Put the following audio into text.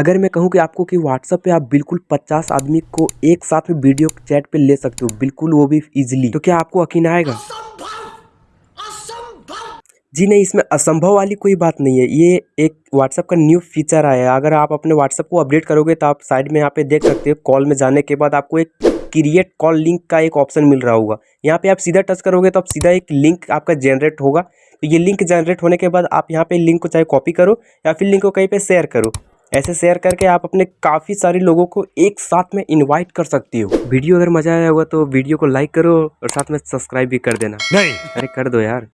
अगर मैं कहूँ कि आपको कि व्हाट्सअप पे आप बिल्कुल 50 आदमी को एक साथ में वीडियो चैट पे ले सकते हो, बिल्कुल वो भी इजीली तो क्या आपको यकीन आएगा? जी नहीं, इसमें असंभव वाली कोई बात नहीं है। ये एक व्हाट्सअप का न्यू फीचर आया है। अगर आप अपने व्हाट्सअप को अपडेट करोगे तो आप साइड में यहाँ पे देख सकते हो कॉल में जाने के बाद आपको एक क्रिएट कॉल लिंक का एक ऑप्शन मिल रहा होगा। यहाँ पे आप सीधा टच करोगे तो आप सीधा एक लिंक आपका जनरेट होगा। तो ये लिंक जनरेट होने के बाद आप यहाँ पे लिंक को चाहे कॉपी करो या फिर लिंक को कहीं पे शेयर करो। ऐसे शेयर करके आप अपने काफ़ी सारे लोगों को एक साथ में इनवाइट कर सकती हो। वीडियो अगर मज़ा आया होगा तो वीडियो को लाइक करो और साथ में सब्सक्राइब भी कर देना। नहीं। अरे कर दो यार।